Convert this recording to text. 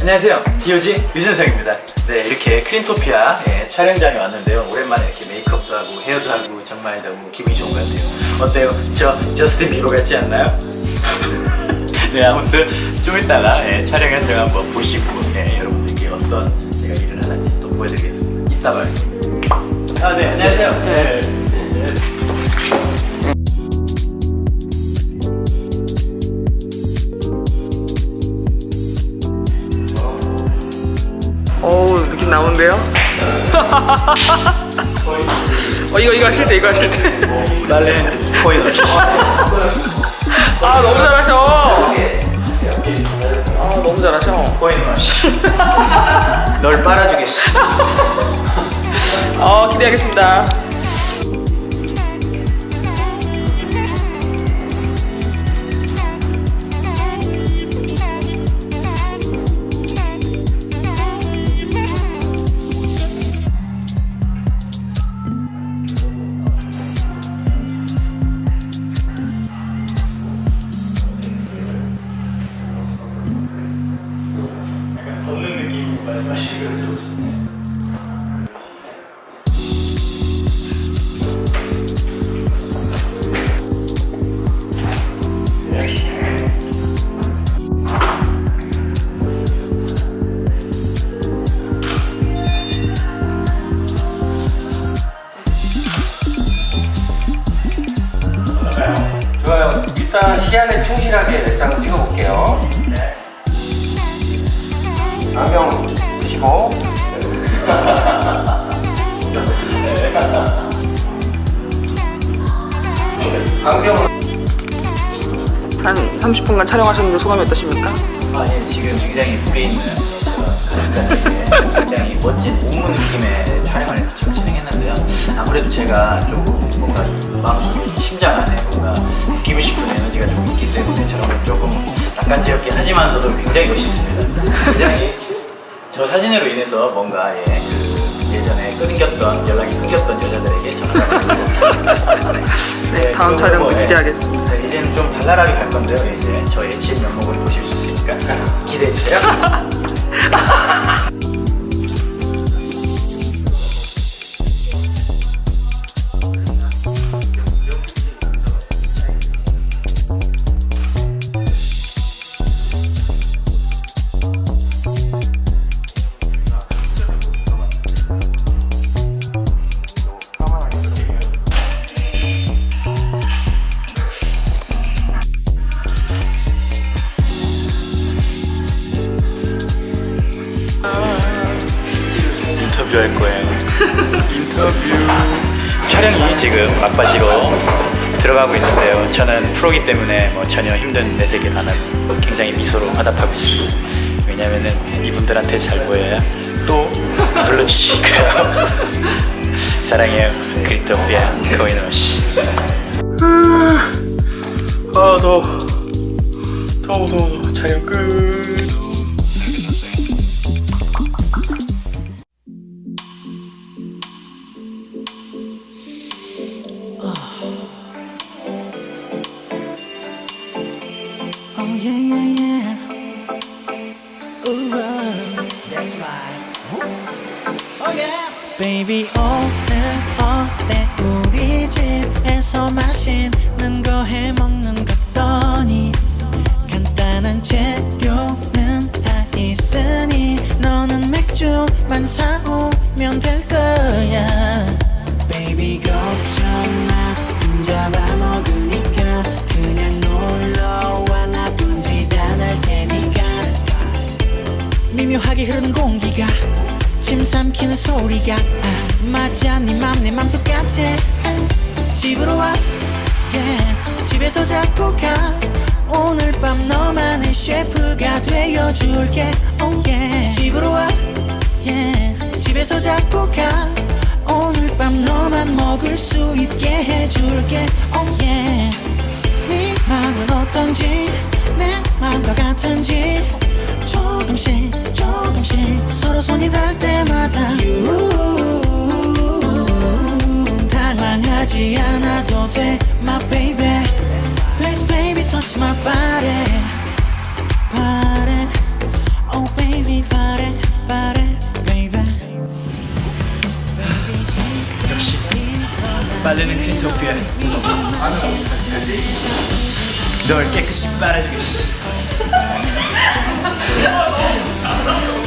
안녕하세요 DOG 유준석입니다 네 이렇게 크린토피아 예, 촬영장에 왔는데요 오랜만에 이렇게 메이크업도 하고 헤어도 하고 정말 너무 기분이 좋은 것 같아요 어때요? 저 저스틴 비버 같지 않나요? 네 아무튼 좀 이따가 예, 촬영 현장 한번 보시고 예, 여러분들께 어떤 제가 일을 하는지 또 보여드리겠습니다 이따 봐요 아네 안녕하세요 네. 네. 느낌 나오는데요? 어 이거 이거 하실 때 이거 하실 때아 말렌 코인 너무 잘하셔. 아 너무 잘하셔. 맛. 널 빨아주겠어. 어 기대하겠습니다 좋아요. 일단 시야를 충실하게 랩장을 찍어볼게요. 네. 안경. 안경 한 30분간 촬영하셨는데 소감이 어떠십니까? 아, 예, 지금 굉장히 무게 있는 그런 굉장히 멋진 옥무 느낌의 촬영을 지금 진행했는데요. 아무래도 제가 좀 뭔가 마음속에 심장 낯간지럽긴 하지만서도 굉장히 멋있습니다. 굉장히 저 사진으로 인해서 뭔가 예, 그 예전에 끊겼던 연락이 끊겼던 여자들에게 전화가 있습니다. 네, 다음 촬영도 기대하겠습니다. 네, 이제는 좀 발랄하게 갈 건데요. 이제 저의 진 면목을 보실 수 있으니까 기대해 주세요. 인터뷰할 거예요. 인터뷰. 촬영이 지금 막바지로 들어가고 있는데요. 저는 프로기 때문에 뭐 전혀 힘든 내색이 안 하고 굉장히 미소로 화답하고 있습니다. 왜냐면은 이분들한테 잘 보여야 또 불러주시니까요. 사랑해요. 크리토피아 코이노 씨. 아 더워 더워 더워 촬영 끝 Baby 오늘 어때 우리 집에서 맛있는 거 해 먹는 것더니? 간단한 재료는 다 있으니 너는 맥주만 사오면 될 거야. Baby 걱정 마. 혼자 밥 먹으니까 그냥 놀러와. 나 둔짓 안할 테니까. 미묘하게 흐르는 공기가 침 삼키는 소리가 아, 맞아 네맘내 맘 똑같아 집으로 와 yeah. 집에서 자꾸 가 오늘 밤 너만의 셰프가 되어줄게 oh yeah. 집으로 와 yeah. 집에서 자꾸 가 오늘 밤 너만 먹을 수 있게 해줄게 oh yeah. 네 마음은 어떤지 내 마음과 같은지 조금씩 조금씩 서로 손이 닿을 때마다 당황하지 않아도 돼 My baby Please baby touch my body Body Oh baby body body baby 역시 빨래는 크린토피아 널 깨끗이 빨아주겠지 やった!